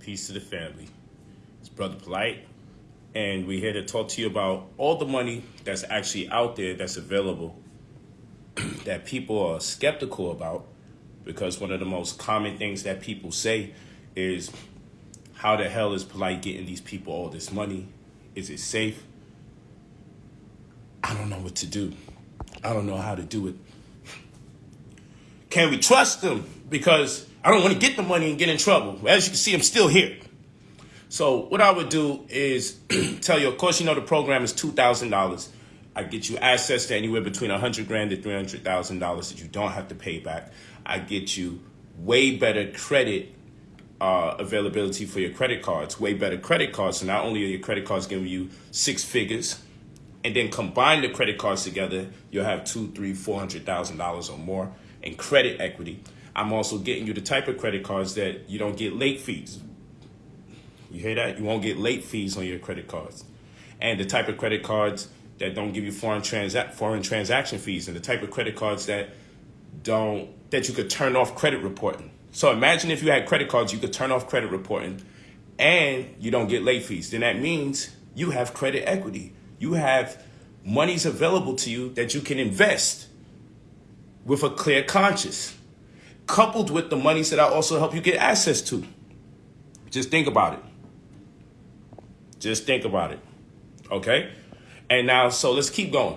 Peace to the family. It's Brother Polite, and we're here to talk to you about all the money that's actually out there that's available that people are skeptical about because one of the most common things that people say is how the hell is Polite getting these people all this money? Is it safe? I don't know what to do. I don't know how to do it. Can we trust them? Because I don't want to get the money and get in trouble. As you can see, I'm still here. So what I would do is tell you, of course, you know the program is $2,000. I get you access to anywhere between 100 grand to $300,000 that you don't have to pay back. I get you way better credit uh, availability for your credit cards, way better credit cards. So not only are your credit cards giving you six figures, and then combine the credit cards together, you'll have two, three, four hundred thousand dollars or more in credit equity. I'm also getting you the type of credit cards that you don't get late fees. You hear that? You won't get late fees on your credit cards. And the type of credit cards that don't give you foreign transa- foreign transaction fees and the type of credit cards that don't that you could turn off credit reporting. So imagine if you had credit cards you could turn off credit reporting and you don't get late fees. Then that means you have credit equity. You have monies available to you that you can invest with a clear conscience coupled with the monies that I also help you get access to. Just think about it. Just think about it. Okay? And now, so let's keep going.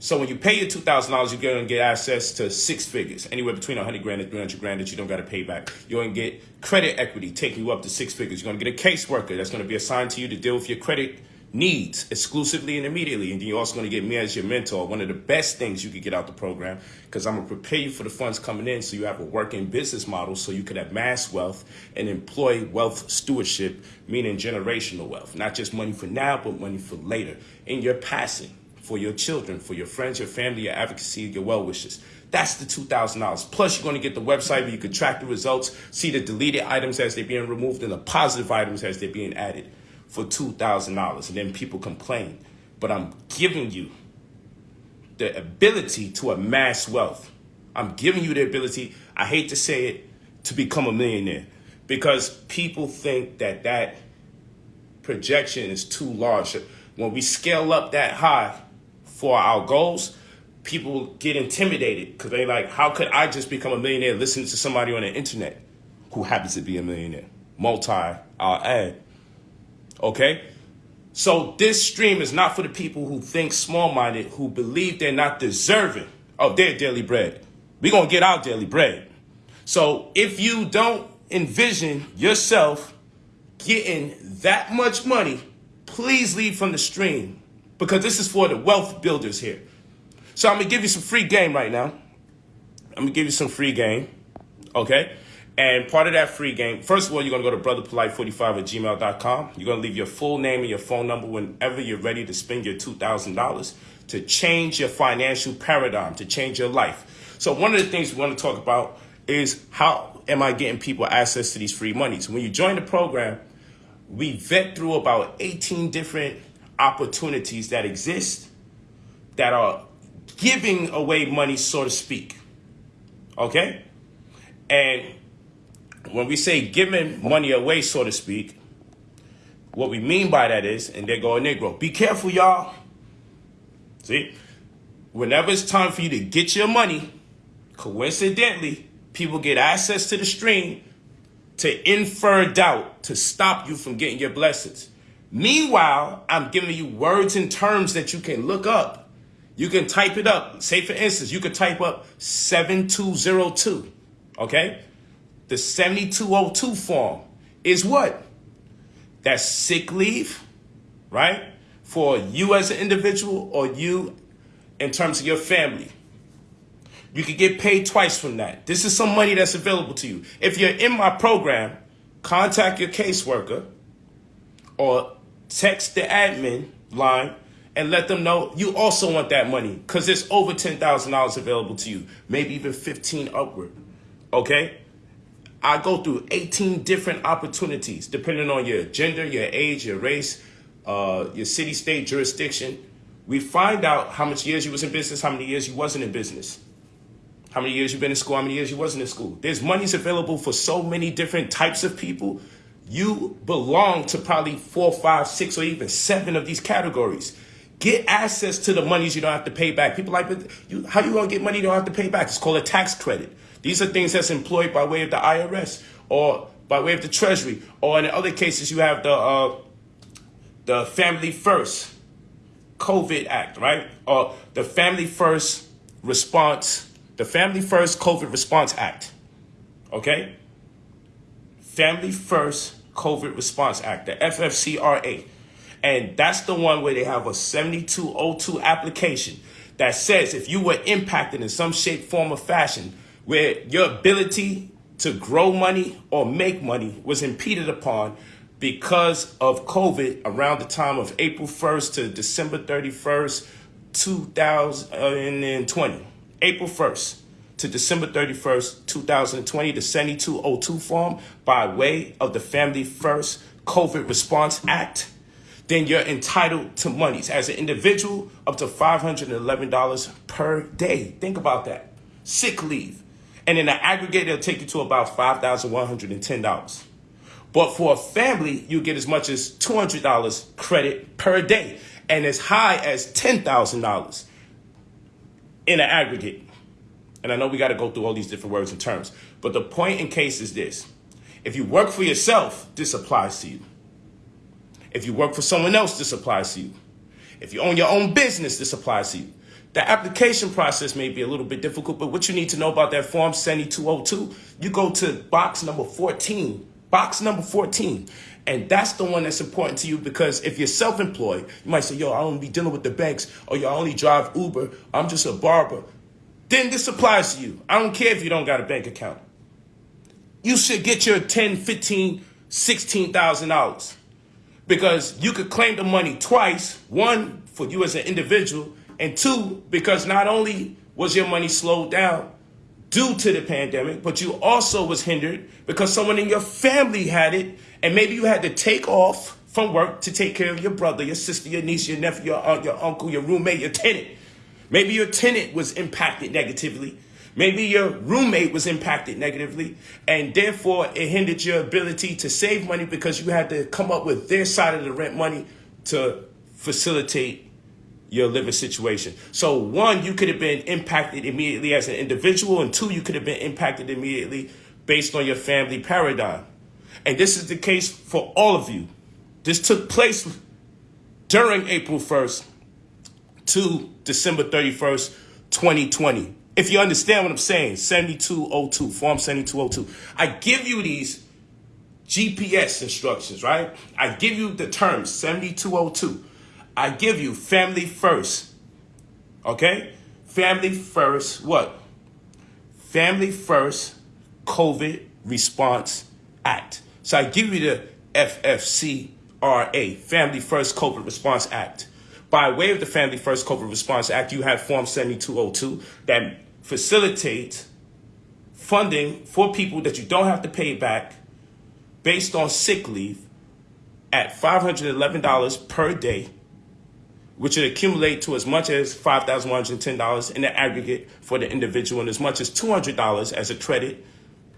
So when you pay your two thousand dollars, you're gonna get access to six figures, anywhere between a hundred grand and three hundred grand that you don't gotta pay back. You're gonna get credit equity taking you up to six figures. You're gonna get a caseworker that's gonna be assigned to you to deal with your credit needs exclusively and immediately. And then you're also going to get me as your mentor. One of the best things you could get out the program because I'm going to prepare you for the funds coming in so you have a working business model so you could amass wealth and employ wealth stewardship, meaning generational wealth. Not just money for now, but money for later. In your passing, for your children, for your friends, your family, your advocacy, your well wishes. That's the $2,000. Plus, you're going to get the website where you can track the results, see the deleted items as they're being removed, and the positive items as they're being added for $2,000 and then people complain. But I'm giving you the ability to amass wealth. I'm giving you the ability, I hate to say it, to become a millionaire because people think that that projection is too large. When we scale up that high for our goals, people get intimidated because they like, how could I just become a millionaire listening to somebody on the internet who happens to be a millionaire? Multi, I'll add. Okay? So this stream is not for the people who think small-minded, who believe they're not deserving of their daily bread. We're going to get our daily bread. So if you don't envision yourself getting that much money, please leave from the stream because this is for the wealth builders here. So I'm going to give you some free game right now. I'm going to give you some free game. Okay? And part of that free game, first of all, you're going to go to brotherpolite45 at gmail.com. You're going to leave your full name and your phone number whenever you're ready to spend your $2,000 to change your financial paradigm, to change your life. So one of the things we want to talk about is how am I getting people access to these free monies? When you join the program, we vet through about 18 different opportunities that exist that are giving away money, so to speak. Okay? And when we say giving money away, so to speak, what we mean by that is, and they go a Negro, be careful, y'all. See, whenever it's time for you to get your money, coincidentally, people get access to the stream to infer doubt, to stop you from getting your blessings. Meanwhile, I'm giving you words and terms that you can look up. You can type it up. Say, for instance, you could type up 7202, okay? The 7202 form is what? That's sick leave, right? For you as an individual or you in terms of your family. You could get paid twice from that. This is some money that's available to you. If you're in my program, contact your caseworker or text the admin line and let them know you also want that money because there's over $10,000 available to you, maybe even 15 upward. Okay? I go through 18 different opportunities, depending on your gender, your age, your race, uh, your city, state, jurisdiction. We find out how much years you was in business, how many years you wasn't in business, how many years you've been in school, how many years you wasn't in school. There's monies available for so many different types of people. you belong to probably four, five, six, or even seven of these categories. Get access to the monies you don't have to pay back. People like, you, how you gonna get money you don't have to pay back? It's called a tax credit. These are things that's employed by way of the IRS or by way of the Treasury, or in other cases you have the uh, the Family First COVID Act, right? Or the Family First Response, the Family First COVID Response Act. Okay? Family First COVID Response Act, the FFCRA. And that's the one where they have a 7202 application that says if you were impacted in some shape, form, or fashion, where your ability to grow money or make money was impeded upon because of COVID around the time of April 1st to December 31st, 2020. April 1st to December 31st, 2020, the 7202 form by way of the Family First COVID Response Act, then you're entitled to monies as an individual up to $511 per day. Think about that. Sick leave. And in the aggregate, it'll take you to about $5,110. But for a family, you get as much as $200 credit per day and as high as $10,000 in an aggregate. And I know we got to go through all these different words and terms. But the point in case is this. If you work for yourself, this applies to you. If you work for someone else, this applies to you. If you own your own business, this applies to you. The application process may be a little bit difficult, but what you need to know about that Form 7202, you go to box number 14, box number 14. And that's the one that's important to you because if you're self-employed, you might say, yo, I don't be dealing with the banks, or yo, I only drive Uber, I'm just a barber then this applies to you. I don't care if you don't got a bank account. You should get your 10, 15, 16,000 dollars because you could claim the money twice. One for you as an individual and two because not only was your money slowed down due to the pandemic, but you also was hindered because someone in your family had it and maybe you had to take off from work to take care of your brother, your sister, your niece, your nephew, your aunt, your uncle, your roommate, your tenant. Maybe your tenant was impacted negatively. Maybe your roommate was impacted negatively, and therefore it hindered your ability to save money because you had to come up with their side of the rent money to facilitate your living situation. So, one, you could have been impacted immediately as an individual, and two, you could have been impacted immediately based on your family paradigm. And this is the case for all of you. This took place during April 1st, to December 31st, 2020. If you understand what I'm saying, 7202, Form 7202. I give you these GPS instructions, right? I give you the terms 7202. I give you family first. Okay? Family first, what? Family first COVID Response Act. So I give you the FFCRA, Family First COVID Response Act. By way of the Family First COVID Response Act, you have Form 7202 that facilitates funding for people that you don't have to pay back based on sick leave at $511 per day, which would accumulate to as much as $5,110 in the aggregate for the individual and as much as $200 as a credit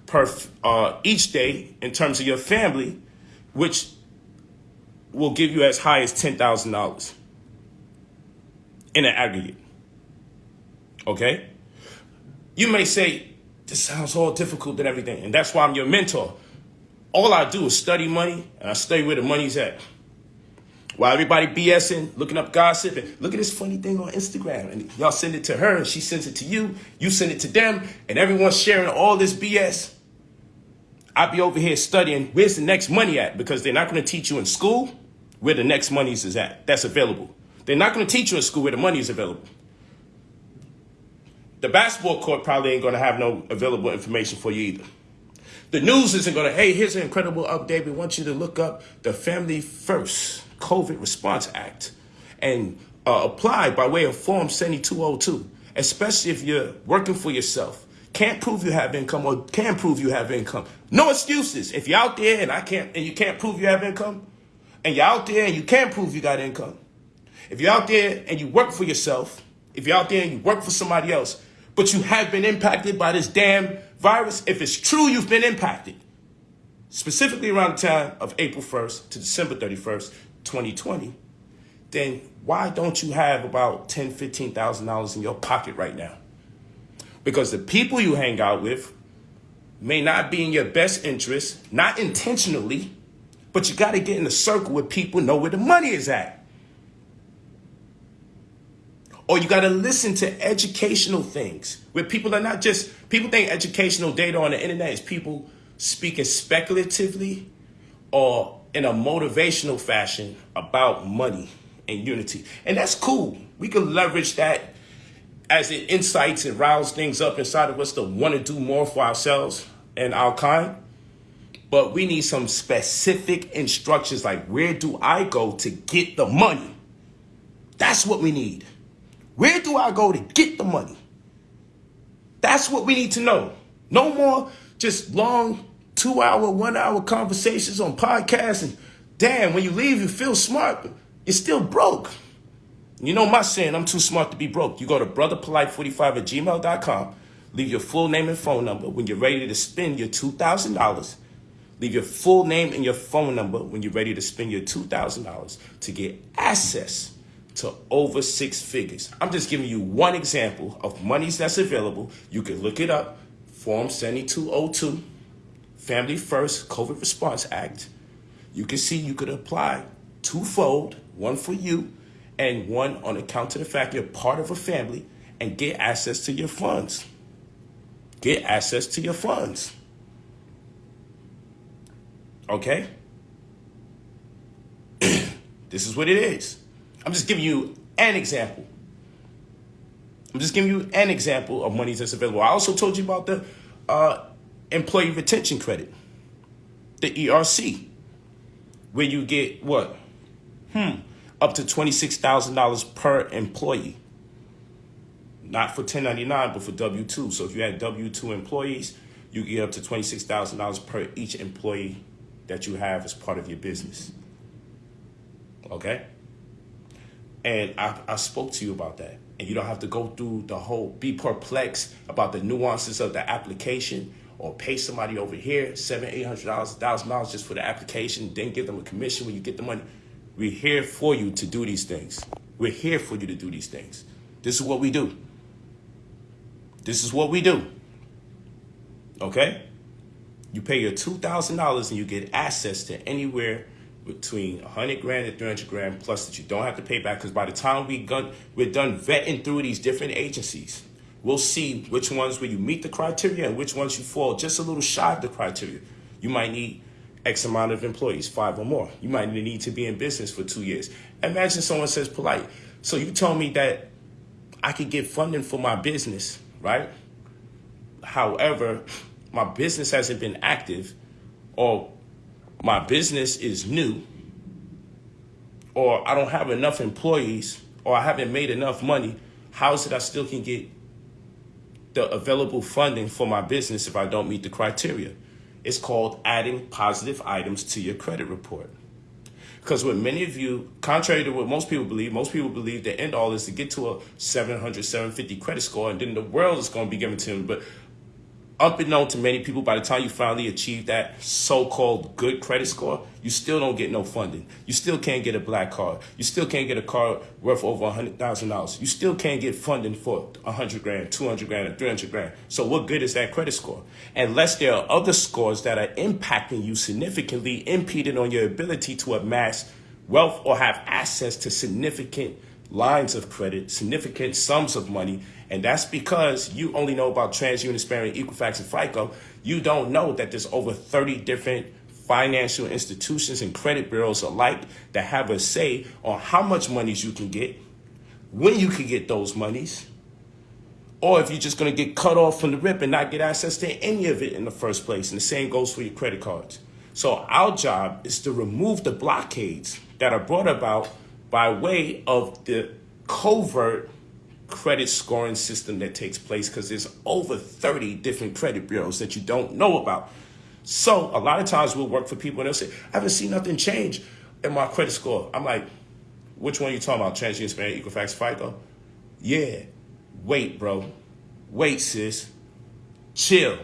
per uh, each day in terms of your family, which will give you as high as $10,000 in an aggregate. Okay? You may say, this sounds all difficult and everything, and that's why I'm your mentor. All I do is study money, and I study where the money's at. While everybody BSing, looking up gossip, and look at this funny thing on Instagram, and y'all send it to her, and she sends it to you, you send it to them, and everyone's sharing all this BS. I'd be over here studying where's the next money at because they're not going to teach you in school where the next money is at. That's available. They're not going to teach you in school where the money is available. The basketball court probably ain't going to have no available information for you either. The news isn't going to, hey, here's an incredible update. We want you to look up the Family First COVID Response Act and uh, apply by way of Form 7202, especially if you're working for yourself. Can't prove you have income or can prove you have income. No excuses. If you're out there and I can't and you can't prove you have income, and you're out there and you can't prove you got income, if you're out there and you work for yourself, if you're out there and you work for somebody else, but you have been impacted by this damn virus, if it's true you've been impacted, specifically around the time of April 1st to December 31st, 2020, then why don't you have about ten, fifteen thousand dollars in your pocket right now? Because the people you hang out with may not be in your best interest, not intentionally, but you got to get in a circle where people know where the money is at. Or you got to listen to educational things where people are not just, people think educational data on the internet is people speaking speculatively or in a motivational fashion about money and unity. And that's cool. We can leverage that as it insights and rouse things up inside of us to want to do more for ourselves and our kind. But we need some specific instructions like where do I go to get the money? That's what we need. Where do I go to get the money? That's what we need to know. No more just long two hour, one hour conversations on podcasts. And damn, when you leave, you feel smart, but you're still broke. You know my saying, I'm too smart to be broke. You go to brotherpolite45 at gmail.com, leave your full name and phone number. When you're ready to spend your $2,000, leave your full name and your phone number when you're ready to spend your $2,000 to get access to over six figures. I'm just giving you one example of monies that's available. You can look it up. Form 7202, Family First COVID Response Act. You can see you could apply twofold, one for you and one on account of the fact you're part of a family and get access to your funds. Get access to your funds. Okay? this is what it is. I'm just giving you an example. I'm just giving you an example of money that's available. I also told you about the uh, employee retention credit, the ERC, where you get what? Hmm, up to $26,000 per employee. Not for 1099, but for W-2. So if you had W-2 employees, you get up to $26,000 per each employee that you have as part of your business. Okay? And I, I spoke to you about that. And you don't have to go through the whole, be perplexed about the nuances of the application or pay somebody over here seven, eight hundred dollars, thousand dollars just for the application, then give them a commission when you get the money. We're here for you to do these things. We're here for you to do these things. This is what we do. This is what we do. Okay? You pay your $2,000 and you get access to anywhere between 100 grand and 300 grand plus that you don't have to pay back because by the time we gun, we're done vetting through these different agencies, we'll see which ones where you meet the criteria and which ones you fall just a little shy of the criteria. You might need X amount of employees, five or more. You might need to be in business for two years. Imagine someone says polite. So you told me that I could get funding for my business, right? However, my business hasn't been active or my business is new or I don't have enough employees or I haven't made enough money, how is it I still can get the available funding for my business if I don't meet the criteria? It's called adding positive items to your credit report. Because what many of you, contrary to what most people believe, most people believe the end all is to get to a 700, 750 credit score and then the world is going to be given to them. But unbeknown to many people, by the time you finally achieve that so-called good credit score, you still don't get no funding. You still can't get a black card. You still can't get a car worth over $100,000. You still can't get funding for 100 grand, 200 grand, or 300 grand. So what good is that credit score? Unless there are other scores that are impacting you significantly, impeding on your ability to amass wealth or have access to significant lines of credit, significant sums of money, and that's because you only know about TransUnion, Experian, Equifax, and FICO. You don't know that there's over 30 different financial institutions and credit bureaus alike that have a say on how much monies you can get, when you can get those monies, or if you're just going to get cut off from the rip and not get access to any of it in the first place. And the same goes for your credit cards. So our job is to remove the blockades that are brought about by way of the covert credit scoring system that takes place because there's over 30 different credit bureaus that you don't know about. So a lot of times we'll work for people and they'll say, I haven't seen nothing change in my credit score. I'm like, which one are you talking about? TransUnion, Experian, Equifax, FICO? Yeah. Wait, bro. Wait, sis. Chill.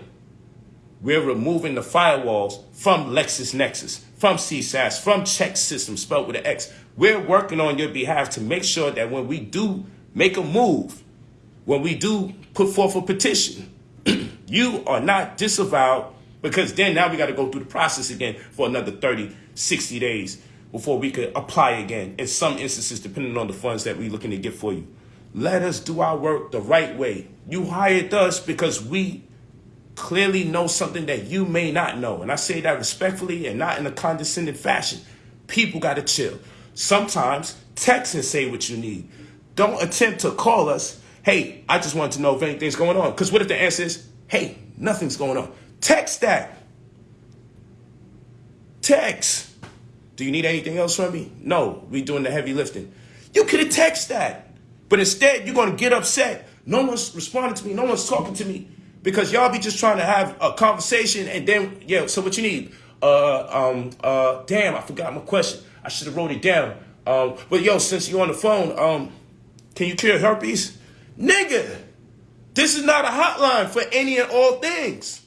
We're removing the firewalls from LexisNexis, from CSAS, from ChexSystems, spelled with an X. We're working on your behalf to make sure that when we do make a move, when we do put forth a petition, you are not disavowed because then now we got to go through the process again for another 30, 60 days before we could apply again. In some instances, depending on the funds that we're looking to get for you. Let us do our work the right way. You hired us because we clearly know something that you may not know. And I say that respectfully and not in a condescending fashion. People got to chill. Sometimes text and say what you need. Don't attempt to call us, hey, I just wanted to know if anything's going on. Because what if the answer is, hey, nothing's going on? Text that. Text. Do you need anything else from me? No, we doing the heavy lifting. You could have texted that. But instead, you're going to get upset. No one's responding to me. No one's talking to me because y'all be just trying to have a conversation and then, yeah, so what you need? Uh, um, uh, damn, I forgot my question. I should have wrote it down. Um, but yo, since you're on the phone, um, can you cure herpes? Nigga, this is not a hotline for any and all things.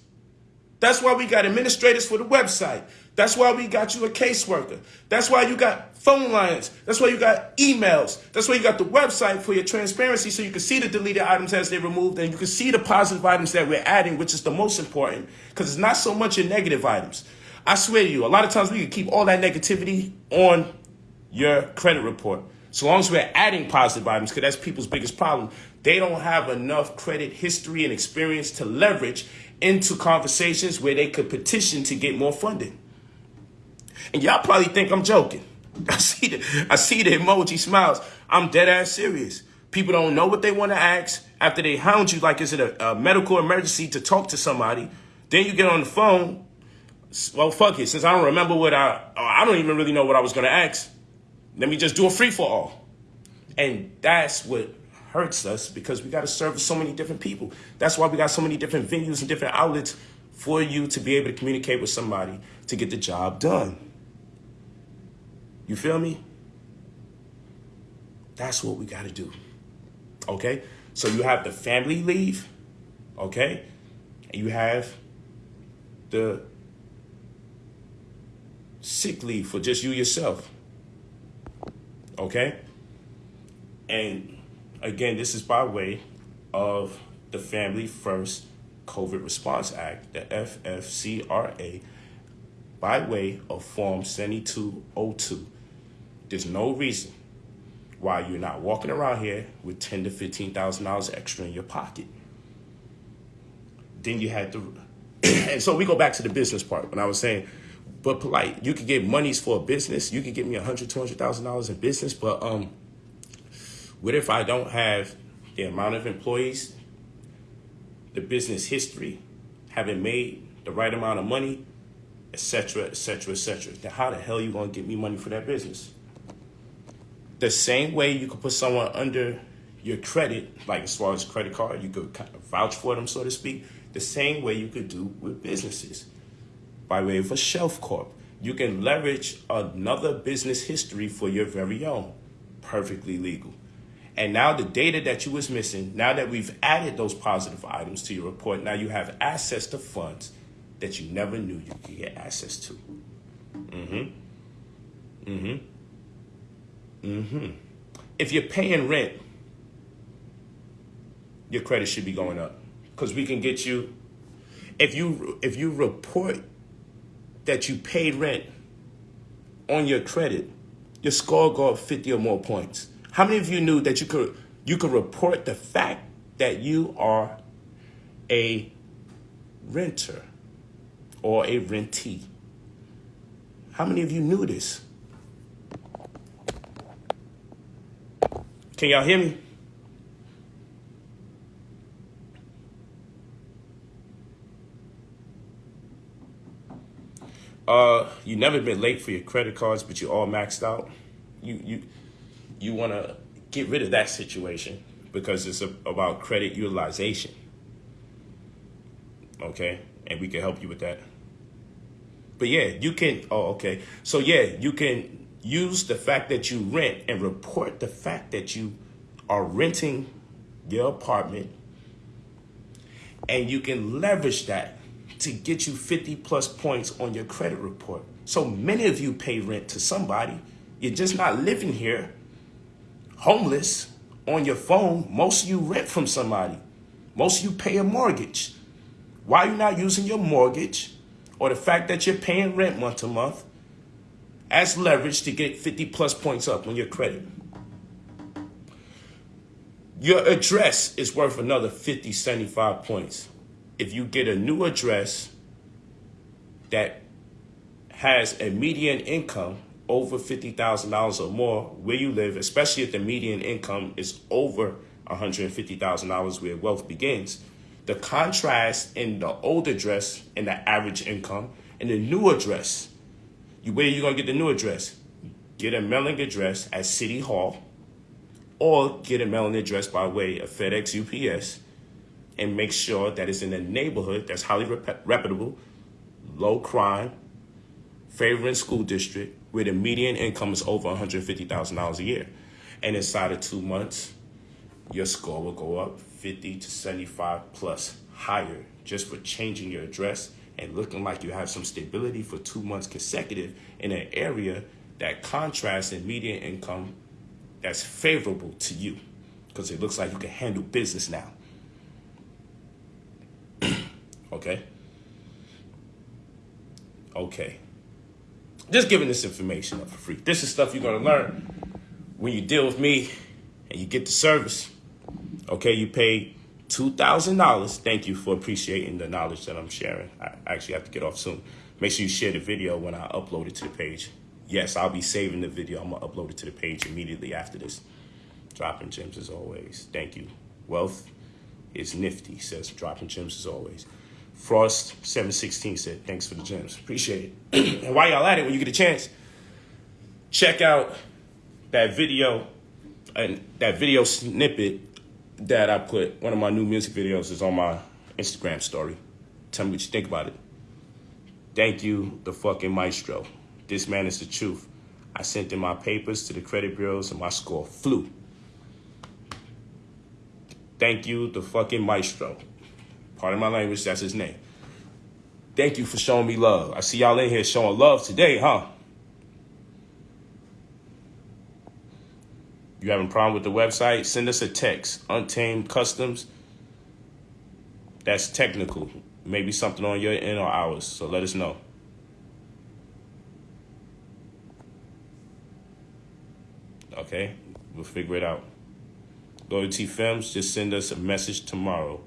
That's why we got administrators for the website. That's why we got you a caseworker. That's why you got phone lines. That's why you got emails. That's why you got the website for your transparency so you can see the deleted items as they're removed and you can see the positive items that we're adding, which is the most important because it's not so much your negative items. I swear to you, a lot of times we can keep all that negativity on your credit report. So long as we're adding positive items, because that's people's biggest problem. They don't have enough credit history and experience to leverage into conversations where they could petition to get more funding. And y'all probably think I'm joking. I see the I see the emoji smiles. I'm dead ass serious. People don't know what they want to ask after they hound you like is it a, a medical emergency to talk to somebody. Then you get on the phone. Well, fuck it. Since I don't remember what I I don't even really know what I was gonna ask. Let me just do a free for all. And that's what hurts us because we got to service so many different people. That's why we got so many different venues and different outlets for you to be able to communicate with somebody to get the job done. You feel me? That's what we got to do. Okay? So you have the family leave, okay? And you have the sick leave for just you yourself. Okay? And again, this is by way of the Family First COVID Response Act, the FFCRA, by way of Form 7202. There's no reason why you're not walking around here with ten to fifteen thousand dollars extra in your pocket. Then you had to, and so we go back to the business part when I was saying, but polite, you could get monies for a business. You could get me a hundred, two hundred thousand dollars in business, but um, what if I don't have the amount of employees, the business history, having made the right amount of money, etc., etc., etc. Then how the hell are you gonna get me money for that business? the same way you could put someone under your credit, like as far as credit card, you could kind of vouch for them, so to speak, the same way you could do with businesses by way of a shelf corp. You can leverage another business history for your very own, perfectly legal. And now the data that you was missing, now that we've added those positive items to your report, now you have access to funds that you never knew you could get access to. Mm-hmm. Mm-hmm. Mm-hmm. If you're paying rent, your credit should be going up because we can get you. If you if you report that you paid rent on your credit, your score go up 50 or more points. How many of you knew that you could you could report the fact that you are a renter or a rentee? How many of you knew this? Can y'all hear me? Uh, you never been late for your credit cards, but you're all maxed out. You you you want to get rid of that situation because it's a, about credit utilization. Okay, and we can help you with that. But yeah, you can. Oh, okay. So yeah, you can use the fact that you rent and report the fact that you are renting your apartment and you can leverage that to get you 50 plus points on your credit report. So many of you pay rent to somebody. You're just not living here, homeless, on your phone. Most of you rent from somebody. Most of you pay a mortgage. Why are you not using your mortgage or the fact that you're paying rent month to month as leverage to get 50 plus points up on your credit? Your address is worth another 50, 75 points. If you get a new address that has a median income over $50,000 or more where you live, especially if the median income is over $150,000 where wealth begins, the contrast in the old address and the average income and the new address, you, where you going to get the new address? Get a mailing address at City Hall or get a mailing address by way of FedEx UPS and make sure that it's in a neighborhood that's highly rep reputable, low crime, favoring school district, where the median income is over $150,000 a year. And inside of two months, your score will go up 50 to 75 plus higher just for changing your address and looking like you have some stability for two months consecutive in an area that contrasts in median income that's favorable to you because it looks like you can handle business now. Okay? Okay. Just giving this information up for free. This is stuff you're going to learn when you deal with me and you get the service. Okay, you pay $2,000. Thank you for appreciating the knowledge that I'm sharing. I actually have to get off soon. Make sure you share the video when I upload it to the page yes, I'll be saving the video. I'm going to upload it to the page immediately after this. Dropping gems as always. Thank you. Wealth is nifty, says dropping gems as always. Frost 716 said, thanks for the gems. Appreciate it. and while y'all at it, when you get a chance, check out that video and that video snippet that I put. One of my new music videos is on my Instagram story. Tell me what you think about it. Thank you, the fucking maestro. This man is the truth. I sent in my papers to the credit bureaus and my score flew. Thank you, the fucking maestro. Pardon my language, that's his name. Thank you for showing me love. I see y'all in here showing love today, huh? You having a problem with the website? Send us a text. Untamed Customs. That's technical. Maybe something on your end or ours. So let us know. Okay, we'll figure it out. Go Loyalty Films, just send us a message tomorrow.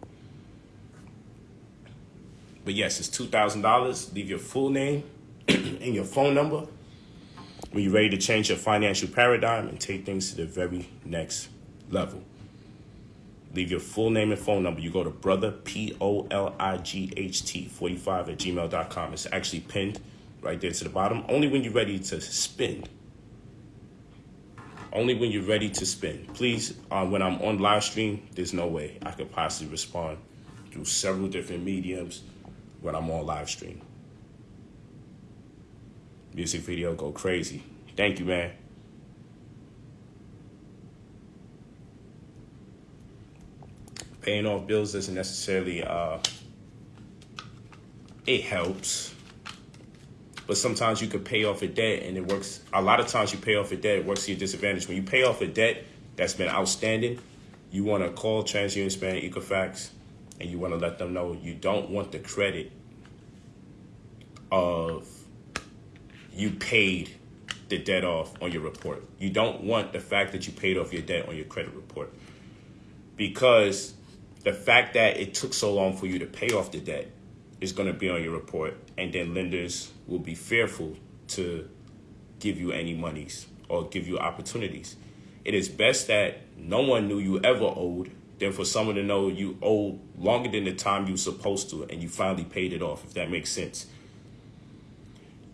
But yes, it's $2,000. Leave your full name and your phone number when you're ready to change your financial paradigm and take things to the very next level. Leave your full name and phone number. You go to brother, P O L I G H T 45 at gmail.com. It's actually pinned right there to the bottom. Only when you're ready to spend only when you're ready to spend. Please, uh, when I'm on live stream, there's no way I could possibly respond through several different mediums when I'm on live stream. Music video go crazy. Thank you, man. Paying off bills doesn't necessarily, uh, it helps but sometimes you could pay off a debt and it works. A lot of times you pay off a debt, it works to your disadvantage. When you pay off a debt that's been outstanding, you want to call TransUnion Experian Equifax and you want to let them know you don't want the credit of you paid the debt off on your report. You don't want the fact that you paid off your debt on your credit report because the fact that it took so long for you to pay off the debt is going to be on your report, and then lenders will be fearful to give you any monies or give you opportunities. It is best that no one knew you ever owed than for someone to know you owe longer than the time you were supposed to and you finally paid it off, if that makes sense.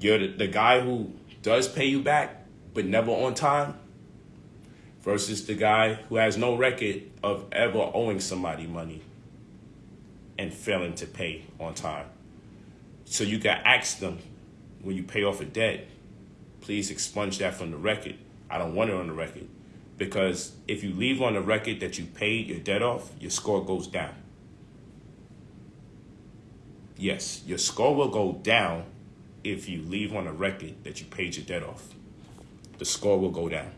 You're the, the guy who does pay you back, but never on time, versus the guy who has no record of ever owing somebody money and failing to pay on time. So you can ask them when you pay off a debt, please expunge that from the record. I don't want it on the record. Because if you leave on the record that you paid your debt off, your score goes down. Yes, your score will go down if you leave on a record that you paid your debt off. The score will go down.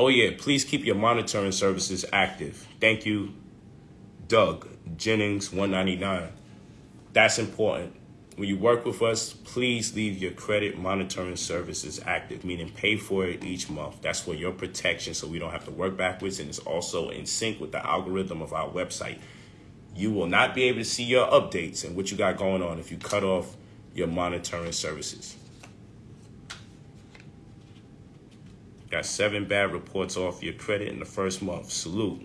Oh yeah, please keep your monitoring services active. Thank you, Doug Jennings 199. That's important. When you work with us, please leave your credit monitoring services active, meaning pay for it each month. That's for your protection so we don't have to work backwards and it's also in sync with the algorithm of our website. You will not be able to see your updates and what you got going on if you cut off your monitoring services. Got seven bad reports off your credit in the first month. Salute.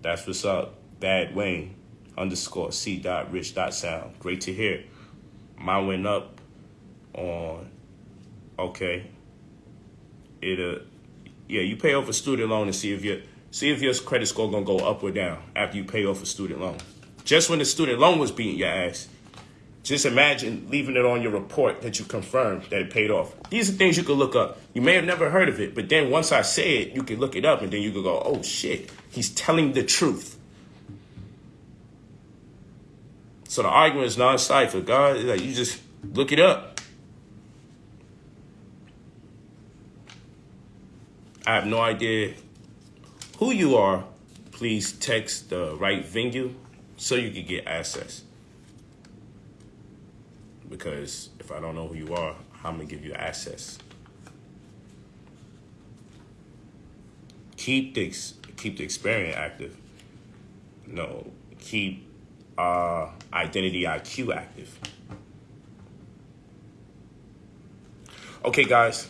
That's what's up. Bad Wayne underscore C dot rich dot sound. Great to hear. Mine went up on okay. It uh yeah, you pay off a student loan and see if your see if your credit score gonna go up or down after you pay off a student loan. Just when the student loan was beating your ass, just imagine leaving it on your report that you confirmed that it paid off. These are things you could look up. You may have never heard of it, but then once I say it, you can look it up and then you could go, oh shit, he's telling the truth. So the argument is non-cipher. God, like you just look it up. I have no idea who you are. Please text the right venue so you can get access because if I don't know who you are, how am I gonna give you access? Keep the keep the experience active. No, keep uh, IdentityIQ active. Okay, guys.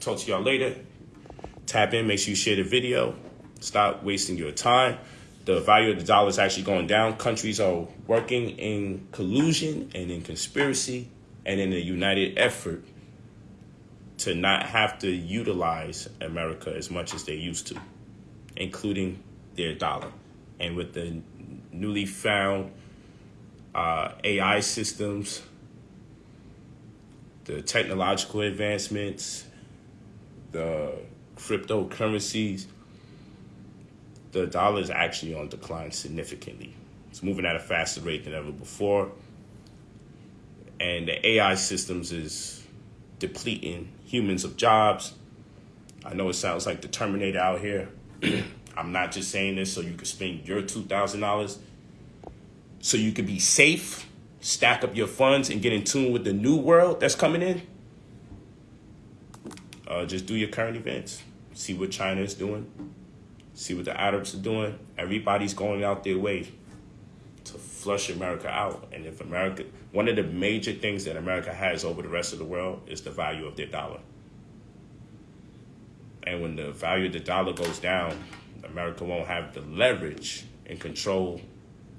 Talk to y'all later. Tap in. Make sure you share the video. Stop wasting your time the value of the dollar is actually going down. Countries are working in collusion and in conspiracy and in a united effort to not have to utilize America as much as they used to, including their dollar. And with the newly found uh, AI systems, the technological advancements, the cryptocurrencies, the dollar is actually on decline significantly. It's moving at a faster rate than ever before. And the AI systems is depleting humans of jobs. I know it sounds like the Terminator out here. I'm not just saying this so you can spend your $2,000 so you can be safe, stack up your funds, and get in tune with the new world that's coming in. Uh, just do your current events, see what China is doing, See what the Arabs are doing. Everybody's going out their way to flush America out. And if America, one of the major things that America has over the rest of the world is the value of their dollar. And when the value of the dollar goes down, America won't have the leverage and control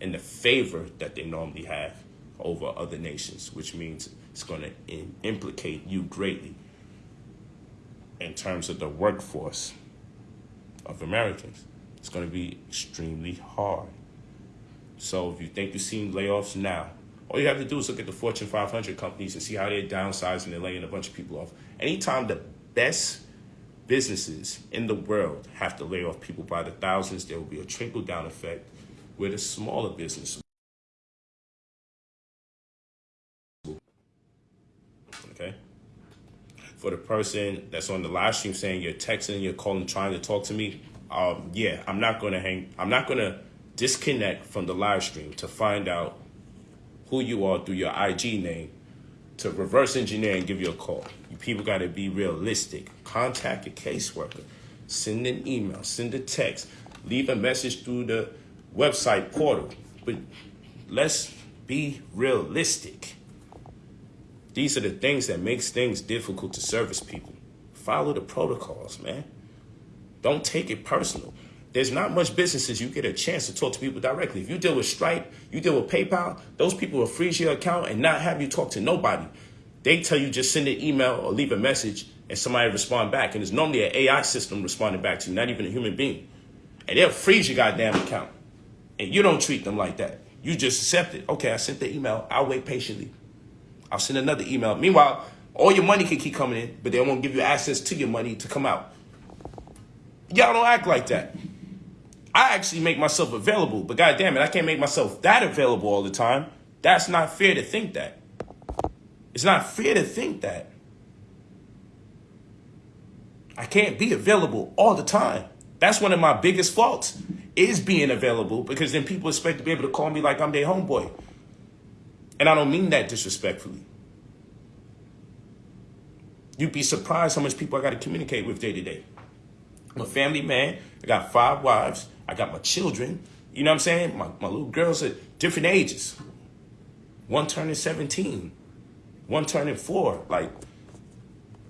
and the favor that they normally have over other nations, which means it's going to implicate you greatly in terms of the workforce of Americans. It's going to be extremely hard. So if you think you're seeing layoffs now, all you have to do is look at the Fortune 500 companies and see how they're downsizing and laying a bunch of people off. Anytime the best businesses in the world have to lay off people by the thousands, there will be a trickle down effect where the smaller business. Okay? For the person that's on the live stream saying you're texting, you're calling, trying to talk to me, um, yeah, I'm not gonna hang. I'm not gonna disconnect from the live stream to find out who you are through your IG name to reverse engineer and give you a call. You people got to be realistic. Contact your caseworker. Send an email. Send a text. Leave a message through the website portal. But let's be realistic. These are the things that makes things difficult to service people. Follow the protocols, man. Don't take it personal. There's not much businesses you get a chance to talk to people directly. If you deal with Stripe, you deal with PayPal, those people will freeze your account and not have you talk to nobody. They tell you just send an email or leave a message and somebody respond back. And it's normally an AI system responding back to you, not even a human being. And they'll freeze your goddamn account. And you don't treat them like that. You just accept it. Okay, I sent the email. I'll wait patiently. I'll send another email. Meanwhile, all your money can keep coming in, but they won't give you access to your money to come out. Y'all don't act like that. I actually make myself available, but god damn it, I can't make myself that available all the time. That's not fair to think that. It's not fair to think that. I can't be available all the time. That's one of my biggest faults is being available because then people expect to be able to call me like I'm their homeboy. And I don't mean that disrespectfully. You'd be surprised how much people I got to communicate with day to day. I'm a family man. I got five wives. I got my children. You know what I'm saying? My, my little girls at different ages. One turning 17. One turning four. Like,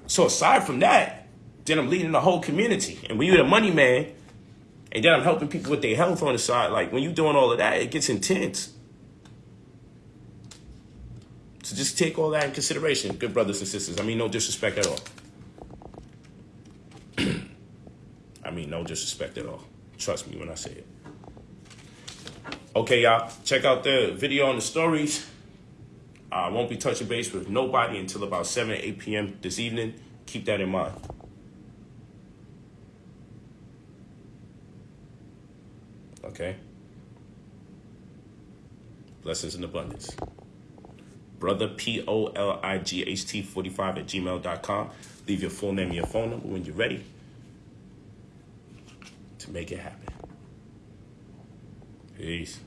so aside from that, then I'm leading the whole community. And when you're the money man, and then I'm helping people with their health on the side, like when you're doing all of that, it gets intense. So just take all that in consideration, good brothers and sisters. I mean, no disrespect at all. I mean, no disrespect at all. Trust me when I say it. Okay, y'all. Check out the video on the stories. I won't be touching base with nobody until about 7 8 p.m. this evening. Keep that in mind. Okay? Blessings in abundance. Brother P O L I G H T 45 at gmail.com. Leave your full name and your phone number when you're ready to make it happen. Peace.